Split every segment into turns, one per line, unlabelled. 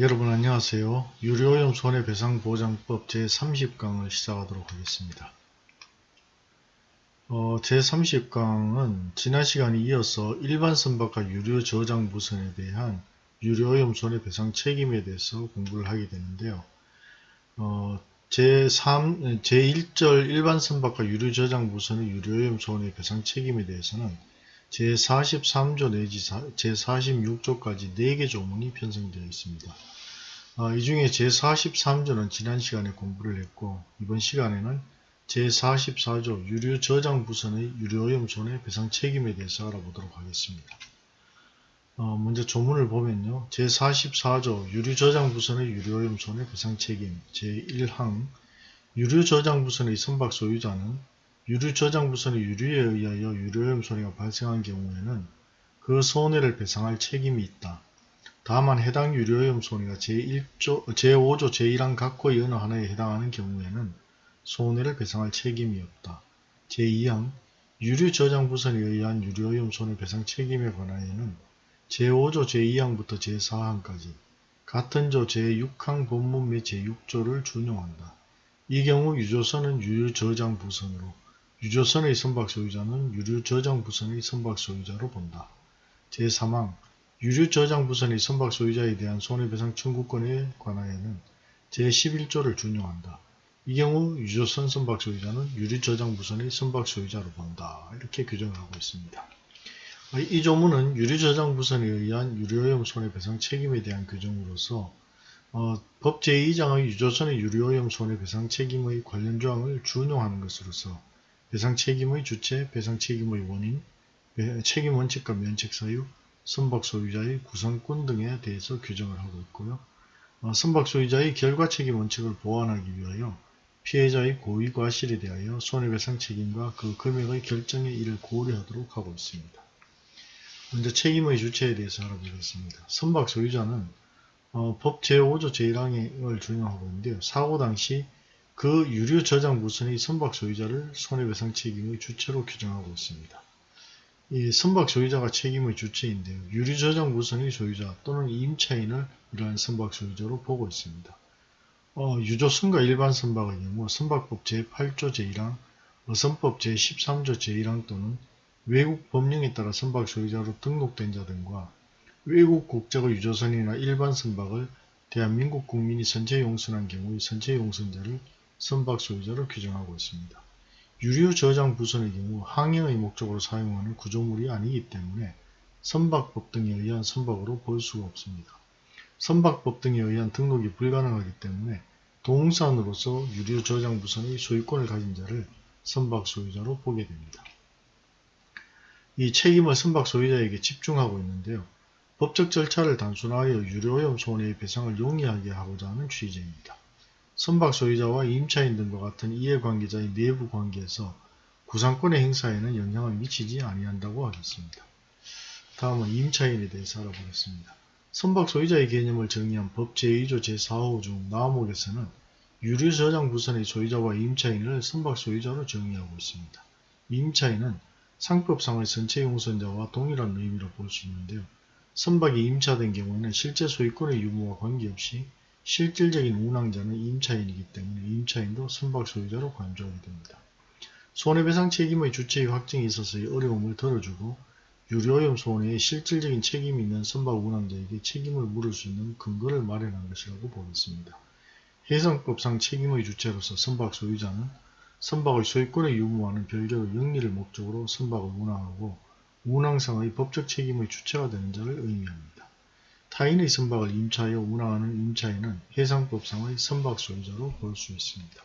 여러분 안녕하세요. 유료오염 손해배상보장법 제30강을 시작하도록 하겠습니다. 어, 제30강은 지난 시간에 이어서 일반 선박과 유료 저장 무선에 대한 유료오염 손해배상 책임에 대해서 공부를 하게 되는데요. 어, 제3, 제1절 일반 선박과 유료 저장 무선의 유료오염 손해배상 책임에 대해서는 제43조 내지 제46조까지 4개 조문이 편성되어 있습니다. 어, 이 중에 제43조는 지난 시간에 공부를 했고 이번 시간에는 제44조 유료 저장 부선의 유료오염 손해 배상 책임에 대해서 알아보도록 하겠습니다. 어, 먼저 조문을 보면요. 제44조 유료 저장 부선의 유료오염 손해 배상 책임 제1항 유료 저장 부선의 선박 소유자는 유류 저장 부선의 유류에 의하여 유료오염 손해가 발생한 경우에는 그 손해를 배상할 책임이 있다. 다만 해당 유료오염 손해가 제1조, 제5조 제1항 각호의 어느 하나에 해당하는 경우에는 손해를 배상할 책임이 없다. 제2항 유류 저장 부선에 의한 유료오염 손해 배상 책임에 관하여는 제5조 제2항부터 제4항까지 같은 조 제6항 본문 및 제6조를 준용한다. 이 경우 유조선은 유류 저장 부선으로 유조선의 선박 소유자는 유류 저장 부선의 선박 소유자로 본다. 제3항 유류 저장 부선의 선박 소유자에 대한 손해배상 청구권에 관하여는 제11조를 준용한다. 이 경우 유조선 선박 소유자는 유류 저장 부선의 선박 소유자로 본다. 이렇게 규정을 하고 있습니다. 이 조문은 유류 저장 부선에 의한 유료오염 손해배상 책임에 대한 규정으로서 어, 법 제2장의 유조선의 유료오염 손해배상 책임의 관련 조항을 준용하는 것으로서 배상 책임의 주체, 배상 책임의 원인, 책임 원칙과 면책 사유, 선박 소유자의 구성권 등에 대해서 규정을 하고 있고요. 어, 선박 소유자의 결과 책임 원칙을 보완하기 위하여 피해자의 고의 과실에 대하여 손해배상 책임과 그 금액의 결정에 이를 고려하도록 하고 있습니다. 먼저 책임의 주체에 대해서 알아보겠습니다. 선박 소유자는 어, 법 제5조 제1항을 준용하고 있는데요. 사고 당시 그 유류 저장 무선의 선박 소유자를 손해배상 책임의 주체로 규정하고 있습니다. 이 선박 소유자가 책임의 주체인데요. 유류 저장 무선의 소유자 또는 임차인을 이러한 선박 소유자로 보고 있습니다. 어, 유조선과 일반 선박의 경우 선박법 제8조 제1항, 어선법 제13조 제1항 또는 외국 법령에 따라 선박 소유자로 등록된 자 등과 외국 국적의 유조선이나 일반 선박을 대한민국 국민이 선체 용선한 경우의 선체 용선자를 선박 소유자로 규정하고 있습니다. 유류 저장 부선의 경우 항해의 목적으로 사용하는 구조물이 아니기 때문에 선박법 등에 의한 선박으로 볼 수가 없습니다. 선박법 등에 의한 등록이 불가능하기 때문에 동산으로서 유류 저장 부선의 소유권을 가진 자를 선박 소유자로 보게 됩니다. 이 책임을 선박 소유자에게 집중하고 있는데요. 법적 절차를 단순하여 유료오염 손해의 배상을 용이하게 하고자 하는 취지입니다. 선박 소유자와 임차인 등과 같은 이해관계자의 내부 관계에서 구상권의 행사에는 영향을 미치지 아니한다고 하겠습니다. 다음은 임차인에 대해서 알아보겠습니다. 선박 소유자의 개념을 정의한 법 제2조 제4호 중 나무목에서는 유류 저장 부선의 소유자와 임차인을 선박 소유자로 정의하고 있습니다. 임차인은 상법상의 선체 용선자와 동일한 의미로 볼 수 있는데요. 선박이 임차된 경우에는 실제 소유권의 유무와 관계없이 실질적인 운항자는 임차인이기 때문에 임차인도 선박 소유자로 간주하게 됩니다. 손해배상 책임의 주체의 확정에 있어서의 어려움을 덜어주고 유료오염 손해에 실질적인 책임이 있는 선박 운항자에게 책임을 물을 수 있는 근거를 마련한 것이라고 보겠습니다. 해상법상 책임의 주체로서 선박 소유자는 선박의 소유권에 유무하는 별개의 영리를 목적으로 선박을 운항하고 운항상의 법적 책임의 주체가 되는 자를 의미합니다. 타인의 선박을 임차하여 운항하는 임차인은 해상법상의 선박 소유자로 볼 수 있습니다.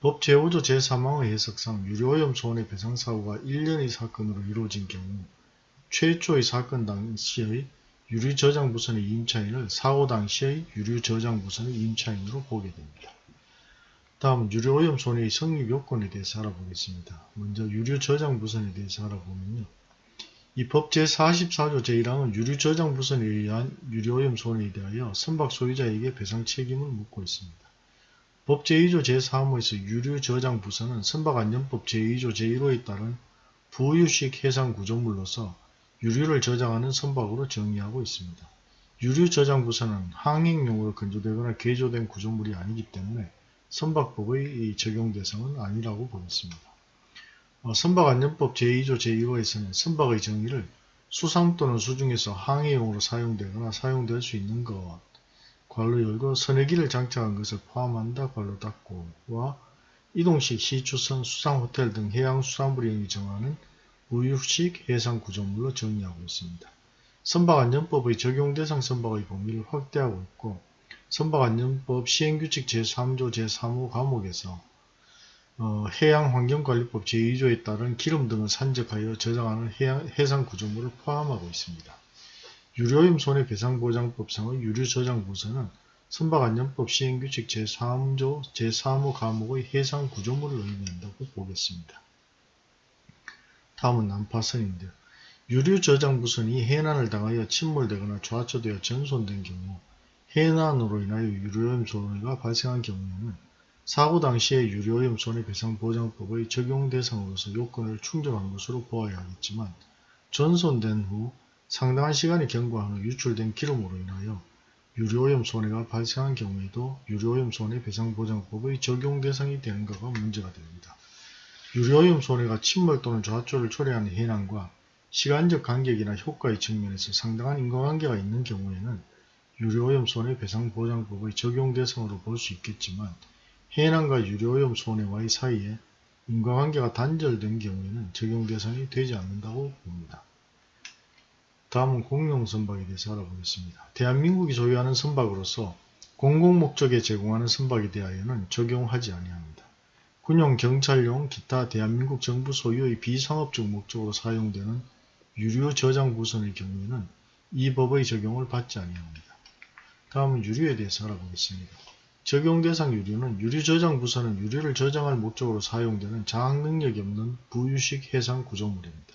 법 제5조 제3항의 해석상 유료오염 손해 배상 사고가 1년의 사건으로 이루어진 경우 최초의 사건 당시의 유류저장부선의 임차인을 사고 당시의 유류저장부선의 임차인으로 보게 됩니다. 다음은 유료오염 손해의 성립 요건에 대해서 알아보겠습니다. 먼저 유류저장부선에 대해서 알아보면요. 이 법 제44조 제1항은 유류 저장 부선에 의한 유료오염 손해에 대하여 선박 소유자에게 배상 책임을 묻고 있습니다. 법 제2조 제3호에서 유류 저장 부선은 선박 안전법 제2조 제1호에 따른 부유식 해상 구조물로서 유류를 저장하는 선박으로 정의하고 있습니다. 유류 저장 부서는 항행용으로 건조되거나 개조된 구조물이 아니기 때문에 선박법의 이 적용 대상은 아니라고 보겠습니다. 어, 선박안전법 제2조 제1호에서는 선박의 정의를 수상 또는 수중에서 항해용으로 사용되거나 사용될 수 있는 것, 괄호 열고 선회기를 장착한 것을 포함한다 괄호 닫고와 이동식 시추선 수상호텔 등 해양수산부령이 정하는 우유식 해상 구조물로 정의하고 있습니다. 선박안전법의 적용대상 선박의 범위를 확대하고 있고 선박안전법 시행규칙 제3조 제3호 과목에서 어, 해양환경관리법 제2조에 따른 기름 등을 산적하여 저장하는 해양, 해상 구조물을 포함하고 있습니다. 유료임 손해배상보장법상의 유류저장부서는 선박안전법 시행규칙 제3조 제3호 과목의 해상 구조물을 의미한다고 보겠습니다. 다음은 난파선인데요. 유류저장부선이 해난을 당하여 침몰되거나 좌초되어 전손된 경우 해난으로 인하여 유료오염 손해가 발생한 경우에는 사고 당시에 유료오염 손해배상보장법의 적용 대상으로서 요건을 충족한 것으로 보아야 하겠지만 전손된 후 상당한 시간이 경과한 후 유출된 기름으로 인하여 유료오염 손해가 발생한 경우에도 유료오염 손해배상보장법의 적용 대상이 되는가가 문제가 됩니다. 유료오염 손해가 침몰 또는 좌초를 초래하는 해난과 시간적 간격이나 효과의 측면에서 상당한 인과관계가 있는 경우에는 유료오염 손해배상보장법의 적용 대상으로 볼 수 있겠지만 해난과 유료오염 손해와의 사이에 인과관계가 단절된 경우에는 적용 대상이 되지 않는다고 봅니다. 다음은 공용선박에 대해서 알아보겠습니다. 대한민국이 소유하는 선박으로서 공공목적에 제공하는 선박에 대하여는 적용하지 아니합니다. 군용, 경찰용, 기타 대한민국 정부 소유의 비상업적 목적으로 사용되는 유료 저장 부선의 경우에는 이 법의 적용을 받지 아니합니다. 다음은 유류에 대해서 알아보겠습니다. 적용 대상 유류는 유류 저장 부선은 유류를 저장할 목적으로 사용되는 장악 능력이 없는 부유식 해상 구조물입니다.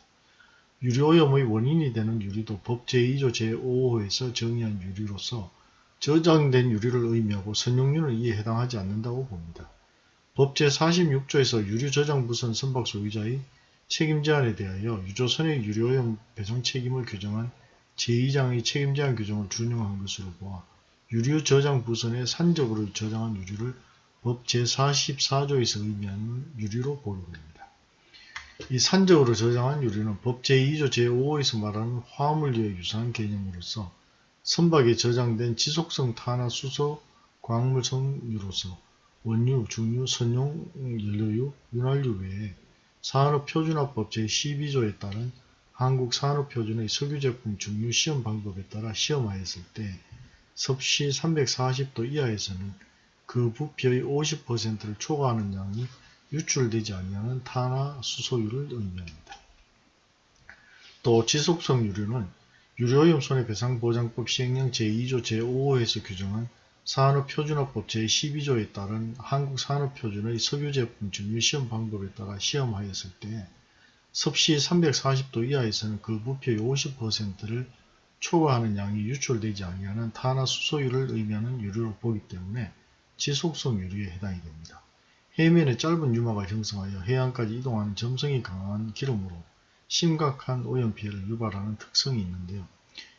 유류오염의 원인이 되는 유류도 법 제2조 제5호에서 정의한 유류로서 저장된 유류를 의미하고 선용류는 이에 해당하지 않는다고 봅니다. 법 제46조에서 유류 저장 부선 선박 소유자의 책임 제한에 대하여 유조선의 유료오염 배송 책임을 규정한 제2장의 책임 제한 규정을 준용한 것으로 보아 유류 저장 부선에 산적으로 저장한 유류를 법 제44조에서 의미하는 유류로 보게 됩니다. 이 산적으로 저장한 유류는 법 제2조 제5호에서 말하는 화물류에 유사한 개념으로서 선박에 저장된 지속성 탄화 수소 광물성유로서 원유, 중유, 선용, 연료유, 윤활유 외에 산업표준화법 제12조에 따른 한국산업표준의 석유제품 증류 시험 방법에 따라 시험하였을 때 섭씨 340도 이하에서는 그 부피의 50%를 초과하는 양이 유출되지 아니하는 탄화 수소유를 의미합니다. 또 지속성 유류는 유료오염 손해배상보장법 시행령 제2조 제5호에서 규정한 산업표준화법 제12조에 따른 한국산업표준의 석유제품 증류 시험 방법에 따라 시험하였을 때 섭씨 340도 이하에서는 그 부피의 50%를 초과하는 양이 유출되지 아니하는 탄화수소유를 의미하는 유류를 보기 때문에 지속성 유류에 해당이 됩니다. 해면에 짧은 유막을 형성하여 해안까지 이동하는 점성이 강한 기름으로 심각한 오염 피해를 유발하는 특성이 있는데요.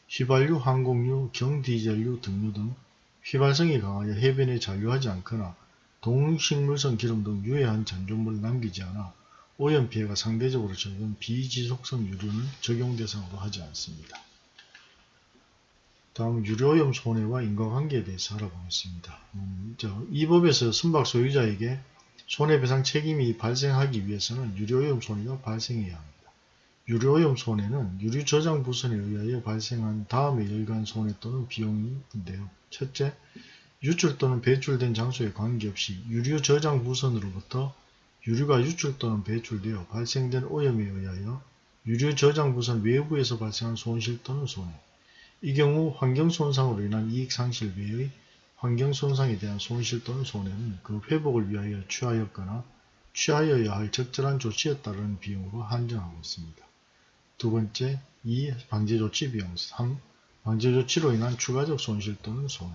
휘발유, 항공유, 경디젤유, 등유 등 휘발성이 강하여 해변에 잔류하지 않거나 동식물성 기름 등 유해한 잔존물을 남기지 않아 오염 피해가 상대적으로 적은 비지속성 유류는 적용 대상으로 하지 않습니다. 다음 유료오염 손해와 인과관계에 대해서 알아보겠습니다. 음, 이 법에서 선박 소유자에게 손해배상 책임이 발생하기 위해서는 유료오염 손해가 발생해야 합니다. 유료오염 손해는 유류 저장 부선에 의하여 발생한 다음에 열간 손해 또는 비용인데요. 첫째, 유출 또는 배출된 장소에 관계없이 유류 저장 부선으로부터 유류가 유출 또는 배출되어 발생된 오염에 의하여 유류 저장 부선 외부에서 발생한 손실 또는 손해. 이 경우 환경손상으로 인한 이익상실 외의 환경손상에 대한 손실 또는 손해는 그 회복을 위하여 취하였거나 취하여야 할 적절한 조치에 따른 비용으로 한정하고 있습니다. 두 번째, 2. 방제조치 비용 3. 방제조치로 인한 추가적 손실 또는 손해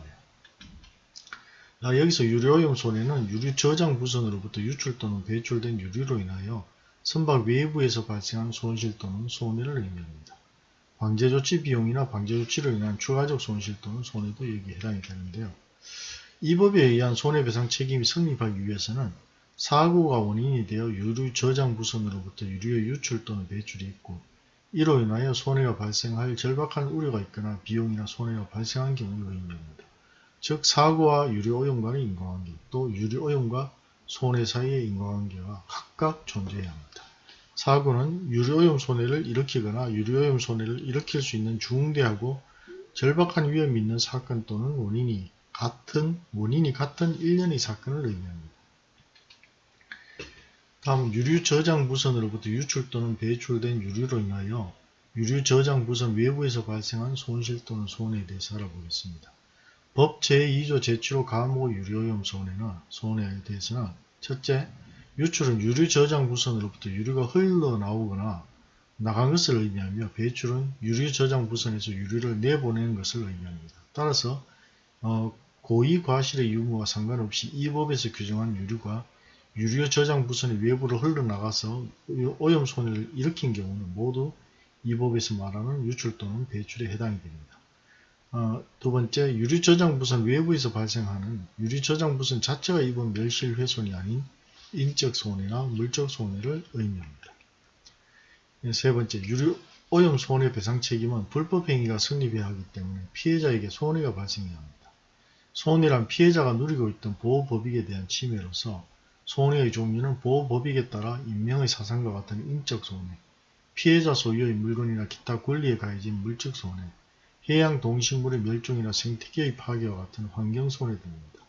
아, 여기서 유료오염 손해는 유류 저장 부선으로부터 유출 또는 배출된 유류로 인하여 선박 외부에서 발생한 손실 또는 손해를 의미합니다. 방제 조치 비용이나 방제 조치로 인한 추가적 손실 또는 손해도 여기에 해당이 되는데요. 이 법에 의한 손해배상 책임이 성립하기 위해서는 사고가 원인이 되어 유류 저장 부선으로부터 유류의 유출 또는 배출이 있고 이로 인하여 손해가 발생할 절박한 우려가 있거나 비용이나 손해가 발생한 경우를 의미합니다. 즉 사고와 유류 오염과의 인과관계 또 유류 오염과 손해 사이의 인과관계가 각각 존재해야 합니다. 사고는 유류오염 손해를 일으키거나 유류오염 손해를 일으킬 수 있는 중대하고 절박한 위험이 있는 사건 또는 원인이 같은 원인이 같은 일련의 사건을 의미합니다. 다음 유류 저장 부선으로부터 유출 또는 배출된 유류로 인하여 유류 저장 부선 외부에서 발생한 손실 또는 손해에 대해서 알아보겠습니다. 법 제2조 제7호 가모 유류오염 손해는 손해에 대해서는 첫째, 유출은 유류 저장 부선으로부터 유류가 흘러나오거나 나간 것을 의미하며 배출은 유류 저장 부선에서 유류를 내보내는 것을 의미합니다. 따라서 어, 고의 과실의 유무와 상관없이 이 법에서 규정한 유류가 유류 저장 부선의 외부로 흘러나가서 오염 손해를 일으킨 경우는 모두 이 법에서 말하는 유출 또는 배출에 해당이 됩니다. 어, 두 번째, 유류 저장 부선 외부에서 발생하는 유류 저장 부선 자체가 입은 멸실 훼손이 아닌 인적 손해나 물적 손해를 의미합니다. 세 번째, 유류 오염 손해 배상 책임은 불법 행위가 성립해야 하기 때문에 피해자에게 손해가 발생해야 합니다. 손해란 피해자가 누리고 있던 보호 법익에 대한 침해로서 손해의 종류는 보호 법익에 따라 인명의 사상과 같은 인적 손해, 피해자 소유의 물건이나 기타 권리에 가해진 물적 손해, 해양 동식물의 멸종이나 생태계의 파괴와 같은 환경 손해 등입니다.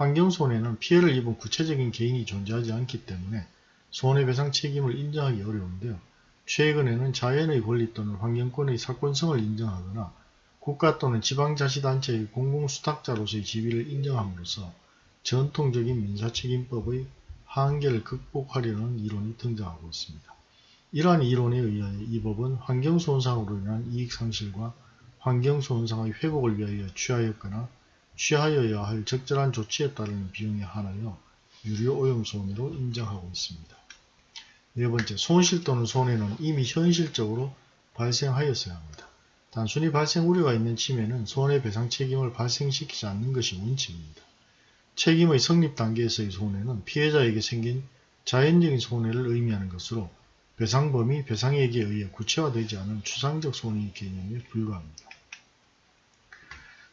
환경손해는 피해를 입은 구체적인 개인이 존재하지 않기 때문에 손해배상 책임을 인정하기 어려운데요. 최근에는 자연의 권리 또는 환경권의 사건성을 인정하거나 국가 또는 지방자치단체의 공공수탁자로서의 지위를 인정함으로써 전통적인 민사책임법의 한계를 극복하려는 이론이 등장하고 있습니다. 이러한 이론에 의하여 이 법은 환경손상으로 인한 이익상실과 환경손상의 회복을 위하여 취하였거나 취하여야 할 적절한 조치에 따르는 비용에 한하여 유료 오염 손해로 인정하고 있습니다. 네 번째, 손실 또는 손해는 이미 현실적으로 발생하였어야 합니다. 단순히 발생 우려가 있는 침해는 손해배상 책임을 발생시키지 않는 것이 원칙입니다. 책임의 성립 단계에서의 손해는 피해자에게 생긴 자연적인 손해를 의미하는 것으로 배상범위 배상액에 의해 구체화되지 않은 추상적 손해의 개념에 불과합니다.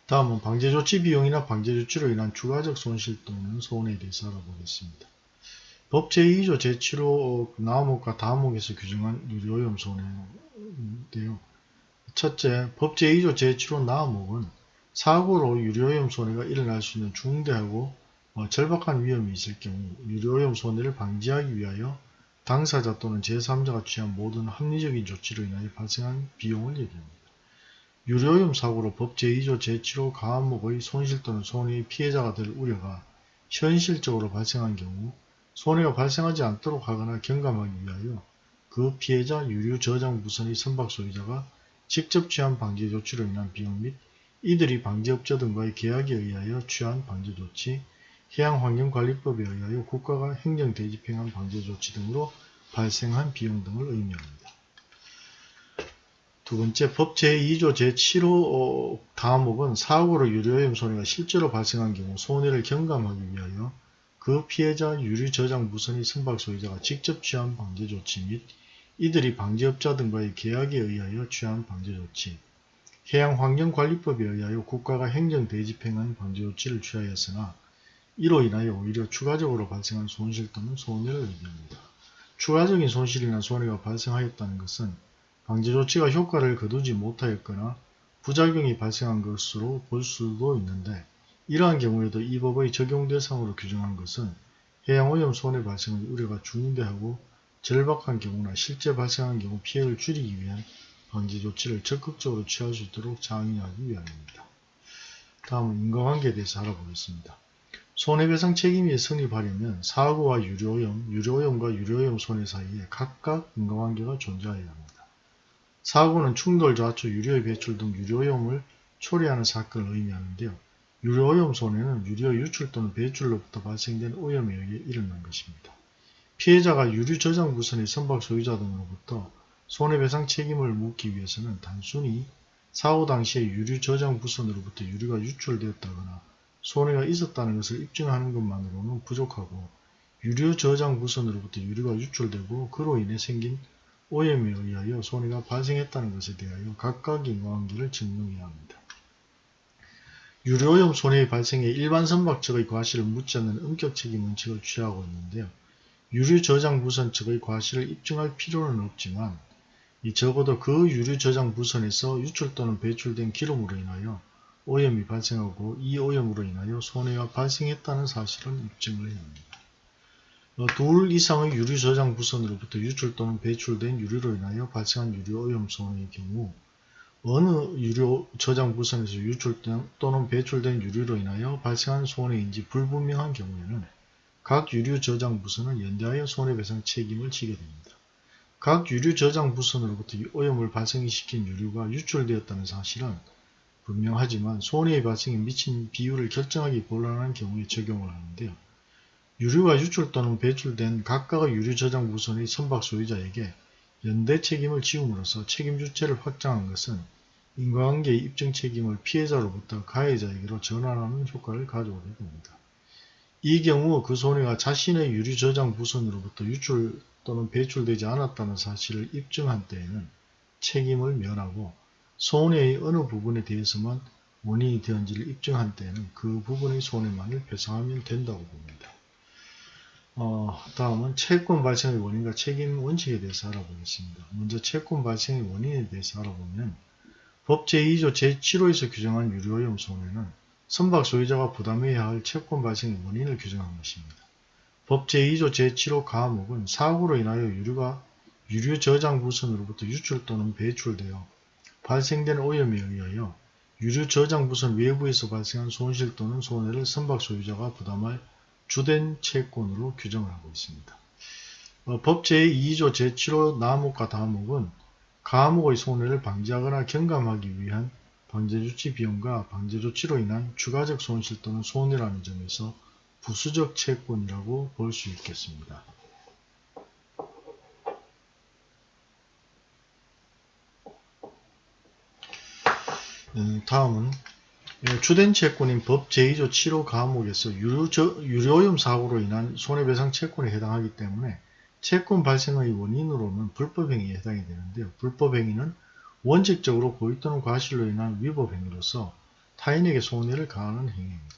다음은 방제조치 비용이나 방제조치로 인한 추가적 손실 또는 손해에 대해서 알아보겠습니다. 법 제2조 제7호 나목과 다목에서 규정한 유료오염 손해인데요. 첫째, 법 제2조 제7호 나목은 사고로 유료오염 손해가 일어날 수 있는 중대하고 어, 절박한 위험이 있을 경우 유료오염 손해를 방지하기 위하여 당사자 또는 제3자가 취한 모든 합리적인 조치로 인하여 발생한 비용을 얘기합니다. 유료오염 사고로 법 제2조 제7호 가한목의 손실 또는 손해의 피해자가 될 우려가 현실적으로 발생한 경우 손해가 발생하지 않도록 하거나 경감하기 위하여 그 피해자 유류 저장 부선의 선박 소유자가 직접 취한 방제 조치로 인한 비용 및 이들이 방제업자 등과의 계약에 의하여 취한 방제 조치, 해양환경관리법에 의하여 국가가 행정대집행한 방제 조치 등으로 발생한 비용 등을 의미합니다. 두 번째, 법 제2조 제7호 다목은 사고로 유료오염 손해가 실제로 발생한 경우 손해를 경감하기 위하여 그 피해자 유류 저장 무선의 선박 소유자가 직접 취한 방제 조치 및 이들이 방제업자 등과의 계약에 의하여 취한 방제 조치, 해양환경관리법에 의하여 국가가 행정 대집행한 방제 조치를 취하였으나 이로 인하여 오히려 추가적으로 발생한 손실 또는 손해를 의미합니다. 추가적인 손실이나 손해가 발생하였다는 것은 방제 조치가 효과를 거두지 못하였거나 부작용이 발생한 것으로 볼 수도 있는데 이러한 경우에도 이 법의 적용 대상으로 규정한 것은 해양오염 손해 발생의 우려가 중대하고 절박한 경우나 실제 발생한 경우 피해를 줄이기 위한 방지 조치를 적극적으로 취할 수 있도록 장려하기 위함입니다. 다음은 인과관계에 대해서 알아보겠습니다. 손해배상 책임이 성립하려면 사고와 유료오염, 유료오염과 유료오염 손해 사이에 각각 인과관계가 존재해야 합니다. 사고는 충돌, 좌초, 유료의 배출 등 유료오염을 초래하는 사건을 의미하는데요. 유료오염 손해는 유료 유출 또는 배출로부터 발생된 오염에 의해 일어난 것입니다. 피해자가 유류 저장 부선의 선박 소유자 등으로부터 손해배상 책임을 묻기 위해서는 단순히 사고 당시에 유류 저장 부선으로부터 유류가 유출되었다거나 손해가 있었다는 것을 입증하는 것만으로는 부족하고 유류 저장 부선으로부터 유류가 유출되고 그로 인해 생긴 오염에 의하여 손해가 발생했다는 것에 대하여 각각 인과관계를 증명해야 합니다. 유료오염 손해의 발생에 일반 선박 측의 과실을 묻지 않는 엄격 책임 원칙을 취하고 있는데요. 유류 저장 부선 측의 과실을 입증할 필요는 없지만 이 적어도 그 유류 저장 부선에서 유출 또는 배출된 기름으로 인하여 오염이 발생하고 이 오염으로 인하여 손해가 발생했다는 사실을 입증을 해야 합니다. 어, 둘 이상의 유류 저장 부선으로부터 유출 또는 배출된 유류로 인하여 발생한 유류 오염 손해의 경우 어느 유류 저장 부선에서 유출 또는 배출된 유류로 인하여 발생한 손해인지 불분명한 경우에는 각 유류 저장 부선은 연대하여 손해배상 책임을 지게 됩니다. 각 유류 저장 부선으로부터 오염을 발생시킨 유류가 유출되었다는 사실은 분명하지만 손해의 발생에 미친 비율을 결정하기 곤란한 경우에 적용을 하는데요. 유류가 유출 또는 배출된 각각의 유류 저장 부선의 선박 소유자에게 연대 책임을 지음으로써 책임 주체를 확장한 것은 인과관계의 입증 책임을 피해자로부터 가해자에게로 전환하는 효과를 가져오게 됩니다. 이 경우 그 손해가 자신의 유류 저장 부선으로부터 유출 또는 배출되지 않았다는 사실을 입증한 때에는 책임을 면하고 손해의 어느 부분에 대해서만 원인이 되었는지를 입증한 때에는 그 부분의 손해만을 배상하면 된다고 봅니다. 어, 다음은 채권 발생의 원인과 책임 원칙에 대해서 알아보겠습니다. 먼저 채권 발생의 원인에 대해서 알아보면 법 제2조 제7호에서 규정한 유료오염 손해는 선박 소유자가 부담해야 할 채권 발생의 원인을 규정한 것입니다. 법 제2조 제7호 가목은 사고로 인하여 유류가 유류 저장 부선으로부터 유출 또는 배출되어 발생된 오염에 의하여 유류 저장 부선 외부에서 발생한 손실 또는 손해를 선박 소유자가 부담할 주된 채권으로 규정을 하고 있습니다. 어, 법 제2조 제7호 나목과 다목은 가목의 손해를 방지하거나 경감하기 위한 방제조치 비용과 방제조치로 인한 추가적 손실 또는 손해라는 점에서 부수적 채권이라고 볼 수 있겠습니다. 음, 다음은 주된 채권인 법 제2조 7호 가목에서 유료, 유료오염 사고로 인한 손해배상 채권에 해당하기 때문에 채권 발생의 원인으로는 불법행위에 해당이 되는데요. 불법행위는 원칙적으로 고의 또는 과실로 인한 위법행위로서 타인에게 손해를 가하는 행위입니다.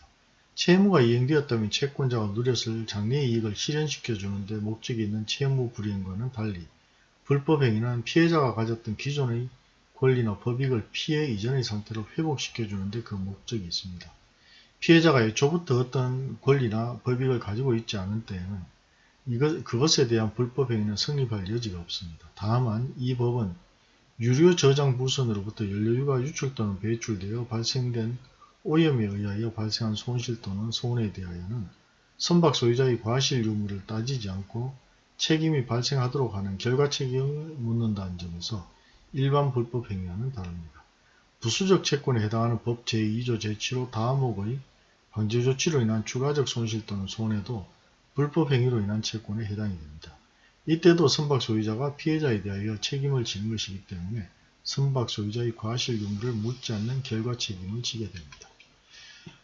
채무가 이행되었다면 채권자가 누렸을 장래의 이익을 실현시켜 주는데 목적이 있는 채무 불이행과는 달리 불법행위는 피해자가 가졌던 기존의 권리나 법익을 피해 이전의 상태로 회복시켜 주는데 그 목적이 있습니다. 피해자가 애초부터 어떤 권리나 법익을 가지고 있지 않은 때에는 이것, 그것에 대한 불법행위는 성립할 여지가 없습니다. 다만 이 법은 유료 저장 부선으로부터 연료유가 유출 또는 배출되어 발생된 오염에 의하여 발생한 손실 또는 손해에 대하여는 선박 소유자의 과실 유무를 따지지 않고 책임이 발생하도록 하는 결과 책임을 묻는다는 점에서 일반 불법 행위와는 다릅니다. 부수적 채권에 해당하는 법 제2조 제7호 다음목의 방제 조치로 인한 추가적 손실 또는 손해도 불법 행위로 인한 채권에 해당이 됩니다. 이때도 선박 소유자가 피해자에 대하여 책임을 지는 것이기 때문에 선박 소유자의 과실 유무를 묻지 않는 결과 책임을 지게 됩니다.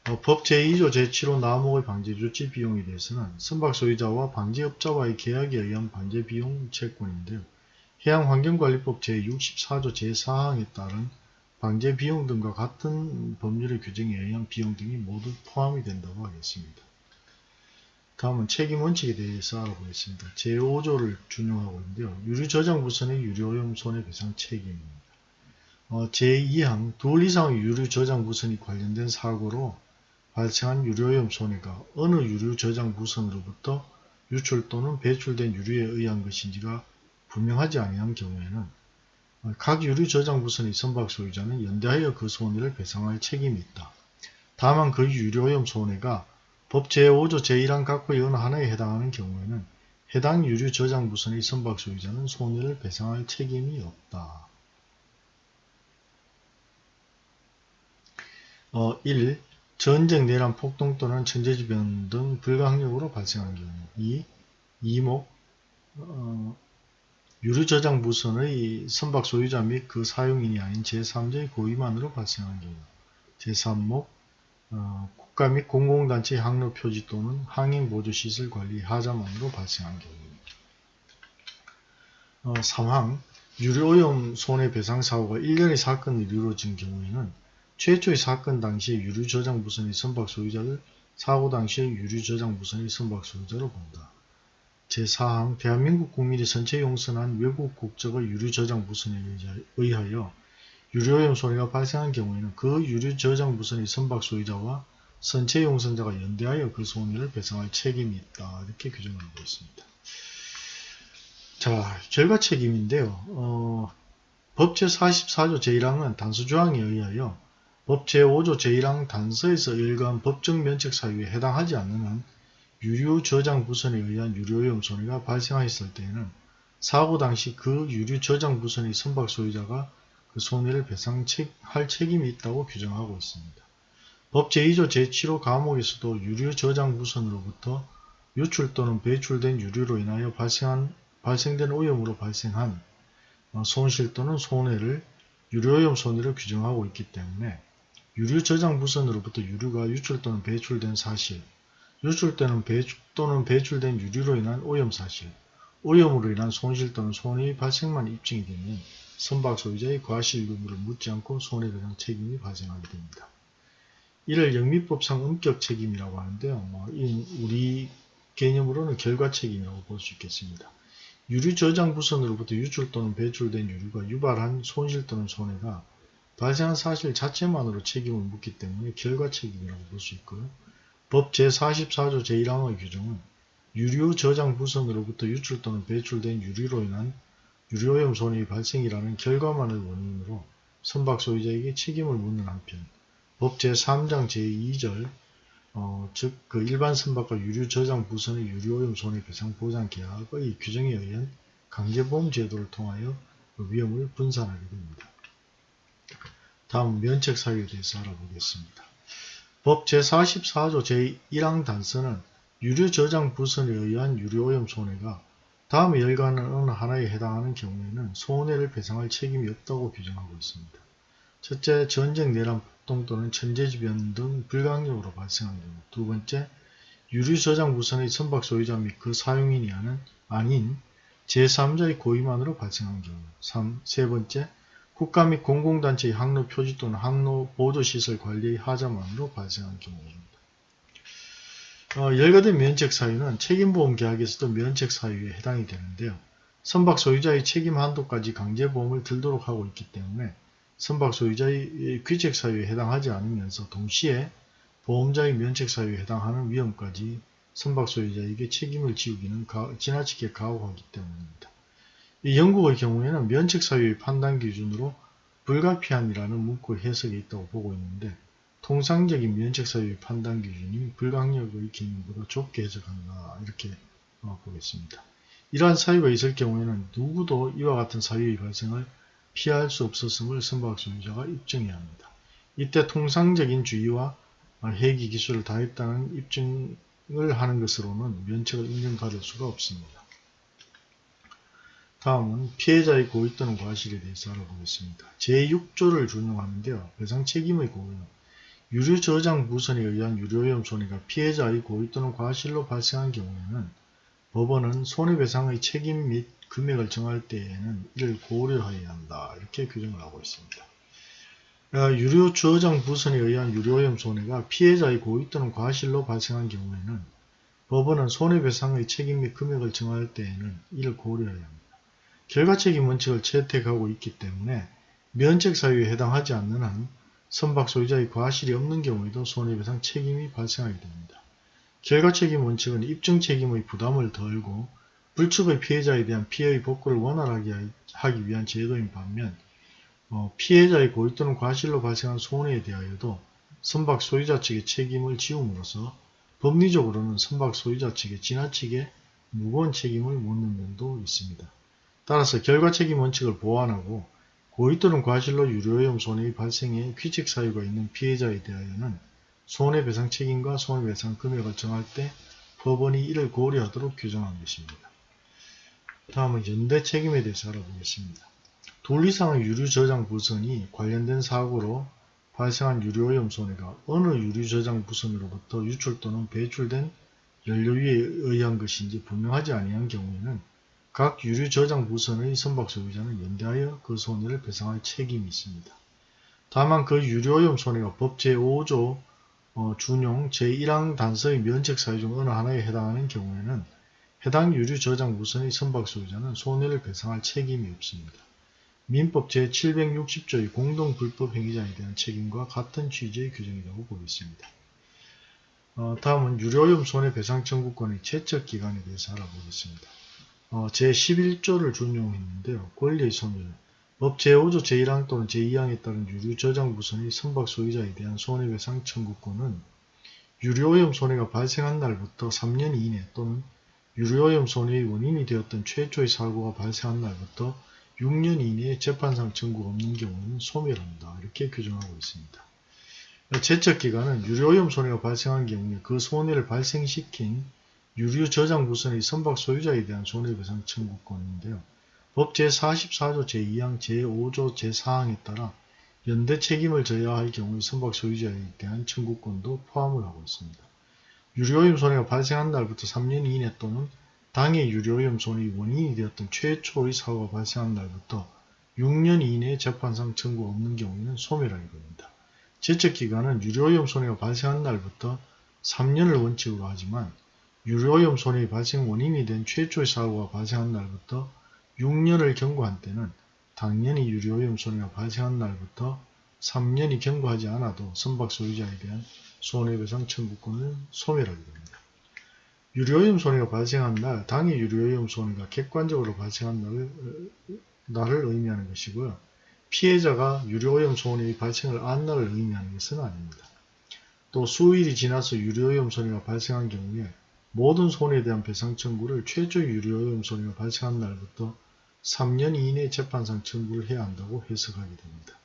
어, 법 제2조 제7호 나목의 방제 조치 비용에 대해서는 선박 소유자와 방제업자와의 계약에 의한 방제 비용 채권인데요. 해양환경관리법 제64조 제4항에 따른 방제비용 등과 같은 법률의 규정에 의한 비용 등이 모두 포함이 된다고 하겠습니다. 다음은 책임원칙에 대해서 알아보겠습니다. 제5조를 준용하고 있는데요. 유류저장부선의 유료오염 손해배상 책임입니다. 어, 제2항 둘 이상의 유류저장부선이 관련된 사고로 발생한 유료오염 손해가 어느 유류 저장 부선으로부터 유출 또는 배출된 유류에 의한 것인지가 분명하지 아니한 경우에는 각 유류 저장 부선의 선박 소유자는 연대하여 그 손해를 배상할 책임이 있다. 다만 그 유료오염 손해가 법 제5조 제1항 각호의 어느 하나에 해당하는 경우에는 해당 유류 저장 부선의 선박 소유자는 손해를 배상할 책임이 없다. 어, 1. 전쟁, 내란, 폭동 또는 천재지변 등 불가항력으로 발생한 경우 2. 이목, 어, 유료 저장 무선의 선박 소유자 및 그 사용인이 아닌 제3자의 고의만으로 발생한 경우 제3목 어, 국가 및 공공단체 항로 표지 또는 항행 보조시설 관리 하자만으로 발생한 경우입니다. 어, 3항 유료오염 손해배상 사고가 1년의 사건이 이루어진 경우에는 최초의 사건 당시의 유류 저장 무선의 선박 소유자를 사고 당시의 유류 저장 무선의 선박 소유자로 본다. 제4항 대한민국 국민이 선체 용선한 외국 국적의 유류 저장 무선에 의하여 유료오염 손해가 발생한 경우에는 그 유류 저장 무선의 선박 소유자와 선체 용선자가 연대하여 그 손해를 배상할 책임이 있다. 이렇게 규정하고 있습니다. 자, 결과 책임인데요. 어, 법 제 44조 제1항은 단수조항에 의하여 법 제 5조 제1항 단서에서 일관 법정 면책 사유에 해당하지 않는 한 유류 저장 부선에 의한 유료오염 손해가 발생하였을 때에는 사고 당시 그 유류 저장 부선의 선박 소유자가 그 손해를 배상할 책임이 있다고 규정하고 있습니다. 법 제2조 제7호 과목에서도 유류 저장 부선으로부터 유출 또는 배출된 유류로 인하여 발생한, 발생된 오염으로 발생한 어, 손실 또는 손해를 유료오염 손해를 규정하고 있기 때문에 유류 저장 부선으로부터 유류가 유출 또는 배출된 사실, 유출 또는, 배출 또는 배출된 유류로 인한 오염 사실, 오염으로 인한 손실 또는 손해의 발생만 입증이 되면 선박 소유자의 과실 의무를 묻지 않고 손해배상 책임이 발생하게 됩니다. 이를 영미법상 엄격 책임이라고 하는데요. 뭐 우리 개념으로는 결과 책임이라고 볼 수 있겠습니다. 유류 저장 부선으로부터 유출 또는 배출된 유류가 유발한 손실 또는 손해가 발생한 사실 자체만으로 책임을 묻기 때문에 결과 책임이라고 볼 수 있고요. 법 제44조 제1항의 규정은 유류 저장 부선으로부터 유출 또는 배출된 유류로 인한 유료오염 손해의 발생이라는 결과만을 원인으로 선박 소유자에게 책임을 묻는 한편 법 제3장 제2절 어, 즉 그 일반 선박과 유류 저장 부선의 유료오염 손해배상 보장 계약의 규정에 의한 강제보험 제도를 통하여 그 위험을 분산하게 됩니다. 다음 면책 사유에 대해서 알아보겠습니다. 법 제44조 제1항 단서는 유류 저장 부선에 의한 유료오염 손해가 다음의 열과는 어느 하나에 해당하는 경우에는 손해를 배상할 책임이 없다고 규정하고 있습니다. 첫째, 전쟁, 내란, 폭동 또는 천재지변 등 불가항력으로 발생한 경우 두 번째, 유류 저장 부선의 선박 소유자 및 그 사용인이 아닌 제3자의 고의만으로 발생한 경우 3. 세 번째, 국가 및 공공단체의 항로 표지 또는 항로 보조시설 관리의 하자만으로 발생한 경우입니다. 어, 열거된 면책 사유는 책임보험 계약에서도 면책 사유에 해당이 되는데요. 선박 소유자의 책임 한도까지 강제보험을 들도록 하고 있기 때문에 선박 소유자의 귀책 사유에 해당하지 않으면서 동시에 보험자의 면책 사유에 해당하는 위험까지 선박 소유자에게 책임을 지우기는 가, 지나치게 가혹하기 때문입니다. 이 영국의 경우에는 면책 사유의 판단 기준으로 불가피함이라는 문구 해석이 있다고 보고 있는데 통상적인 면책 사유의 판단 기준이 불강력의 개념보다 좁게 해석한다 이렇게 어, 보겠습니다. 이러한 사유가 있을 경우에는 누구도 이와 같은 사유의 발생을 피할 수 없었음을 선박 소유자가 입증해야 합니다. 이때 통상적인 주의와 해기 기술을 다했다는 입증을 하는 것으로는 면책을 인정받을 수가 없습니다. 다음은 피해자의 고의 또는 과실에 대해서 알아보겠습니다. 제6조를 준용하는데요. 배상 책임의 고의는 유류 저장 무선에 의한 유료오염 손해가 피해자의 고의 또는 과실로 발생한 경우에는 법원은 손해배상의 책임 및 금액을 정할 때에는 이를 고려해야 한다. 이렇게 규정을 하고 있습니다. 어, 유료 저장 부선에 의한 유료오염 손해가 피해자의 고의 또는 과실로 발생한 경우에는 법원은 손해배상의 책임 및 금액을 정할 때에는 이를 고려해야 합니다. 결과책임 원칙을 채택하고 있기 때문에 면책 사유에 해당하지 않는 한 선박 소유자의 과실이 없는 경우에도 손해배상 책임이 발생하게 됩니다. 결과책임 원칙은 입증 책임의 부담을 덜고 불축의 피해자에 대한 피해의 복구를 원활하게 하기 위한 제도인 반면 어, 피해자의 고의 또는 과실로 발생한 손해에 대하여도 선박 소유자 측의 책임을 지움으로써 법리적으로는 선박 소유자 측에 지나치게 무거운 책임을 묻는 면도 있습니다. 따라서 결과 책임 원칙을 보완하고 고의 또는 과실로 유료오염 손해의 발생에 귀책 사유가 있는 피해자에 대하여는 손해배상 책임과 손해배상 금액을 정할 때 법원이 이를 고려하도록 규정한 것입니다. 다음은 연대 책임에 대해서 알아보겠습니다. 둘 이상의 유류 저장 부선이 관련된 사고로 발생한 유류오염 손해가 어느 유류 저장 부선으로부터 유출 또는 배출된 연료위에 의한 것인지 분명하지 아니한 경우에는 각 유류 저장 부선의 선박 소유자는 연대하여 그 손해를 배상할 책임이 있습니다. 다만 그 유류오염 손해가 법 제5조 어, 준용 제1항 단서의 면책 사유 중 어느 하나에 해당하는 경우에는 해당 유류 저장 부선의 선박 소유자는 손해를 배상할 책임이 없습니다. 민법 제760조의 공동불법 행위자에 대한 책임과 같은 취지의 규정이라고 보겠습니다. 어, 다음은 유료오염 손해배상 청구권의 채척기간에 대해서 알아보겠습니다. 어, 제11조를 준용했는데요. 권리의 소멸, 법 제5조 제1항 또는 제2항에 따른 유류 저장 부선의 선박 소유자에 대한 손해배상 청구권은 유료오염 손해가 발생한 날부터 3년 이내 또는 유료오염 손해의 원인이 되었던 최초의 사고가 발생한 날부터 6년 이내에 재판상 청구가 없는 경우는 소멸한다. 이렇게 규정하고 있습니다. 제척기간은 유료오염 손해가 발생한 경우에 그 손해를 발생시킨 유류 저장 부선의 선박 소유자에 대한 손해배상 청구권인데요. 법 제44조 제2항 제5조 제4항에 따라 연대 책임을 져야 할 경우에 선박 소유자에 대한 청구권도 포함을 하고 있습니다. 유료오염 손해가 발생한 날부터 3년 이내 또는 당해 유료오염 손해의 원인이 되었던 최초의 사고가 발생한 날부터 6년 이내에 재판상 청구가 없는 경우에는 소멸하게 됩니다. 제척기간은 유료오염 손해가 발생한 날부터 3년을 원칙으로 하지만 유료오염 손해의 발생 원인이 된 최초의 사고가 발생한 날부터 6년을 경고한 때는 당연히 유료오염 손해가 발생한 날부터 3년이 경고하지 않아도 선박 소유자에 대한 손해배상 청구권을 소멸하게 됩니다. 유료오염 손해가 발생한 날, 당해 유료오염 손해가 객관적으로 발생한 날을, 날을 의미하는 것이고요. 피해자가 유료오염 손해의 발생을 안 날을 의미하는 것은 아닙니다. 또 수일이 지나서 유료오염 손해가 발생한 경우에 모든 손해에 대한 배상 청구를 최초 유료오염 손해가 발생한 날부터 3년 이내 재판상 청구를 해야 한다고 해석하게 됩니다.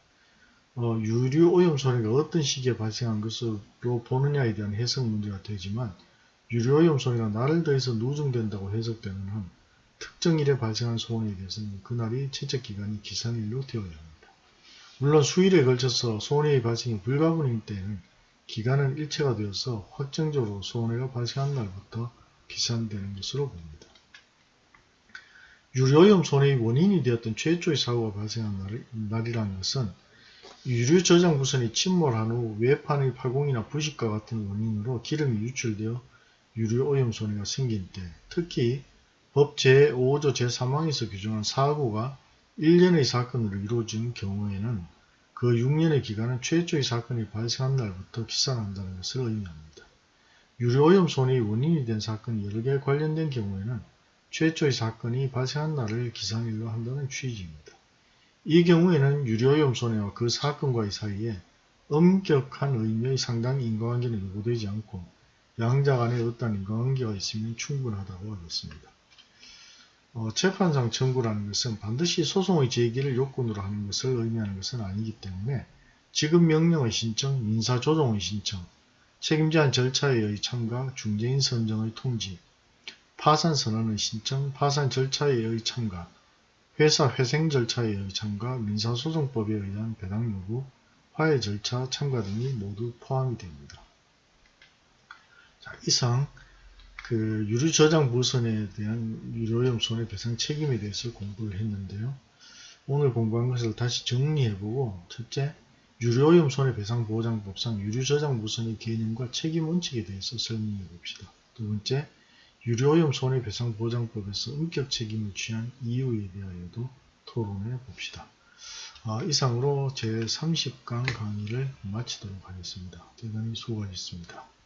어, 유류오염 손해가 어떤 시기에 발생한 것으로 보느냐에 대한 해석 문제가 되지만 유료오염 손해가 날을 더해서 누정된다고 해석되는 한 특정 일에 발생한 소원에 대해서는 그날이 채적기간이 기산일로 되어야 합니다. 물론 수일에 걸쳐서 소원의 발생이 불가분인 때에는 기간은 일체가 되어서 확정적으로 소원해가 발생한 날부터 기산되는 것으로 봅니다. 유료오염 손해의 원인이 되었던 최초의 사고가 발생한 날, 날이라는 것은 유류 저장 부선이 침몰한 후 외판의 파공이나 부식과 같은 원인으로 기름이 유출되어 유류 오염 손해가 생긴 때 특히 법 제5조 제3항에서 규정한 사고가 1년의 사건으로 이루어진 경우에는 그 6년의 기간은 최초의 사건이 발생한 날부터 기산한다는 것을 의미합니다. 유료오염 손해의 원인이 된 사건이 여러 개 관련된 경우에는 최초의 사건이 발생한 날을 기산일로 한다는 취지입니다. 이 경우에는 유료오염 손해와 그 사건과의 사이에 엄격한 의미의 상당 인과관계는 요구되지 않고 양자 간에 어떤 인과관계가 있으면 충분하다고 하겠습니다. 어, 재판상 청구라는 것은 반드시 소송의 제기를 요건으로 하는 것을 의미하는 것은 아니기 때문에 지급 명령의 신청, 민사조정의 신청, 책임제한 절차에 의해 참가, 중재인 선정의 통지, 파산 선언의 신청, 파산 절차에 의해 참가, 회사 회생 절차에 의해 참가, 민사소송법에 의한 배당 요구, 화해 절차 참가 등이 모두 포함이 됩니다. 자, 이상 그 유류 저장 물선에 대한 유료오염 손해배상 책임에 대해서 공부를 했는데요. 오늘 공부한 것을 다시 정리해보고 첫째, 유료오염 손해배상보장법상 유류 저장 물선의 개념과 책임 원칙에 대해서 설명해 봅시다. 두 번째, 유료오염 손해배상 보장법에서 엄격 책임을 취한 이유에 대하여도 토론해 봅시다. 아, 이상으로 제30강 강의를 마치도록 하겠습니다. 대단히 수고하셨습니다.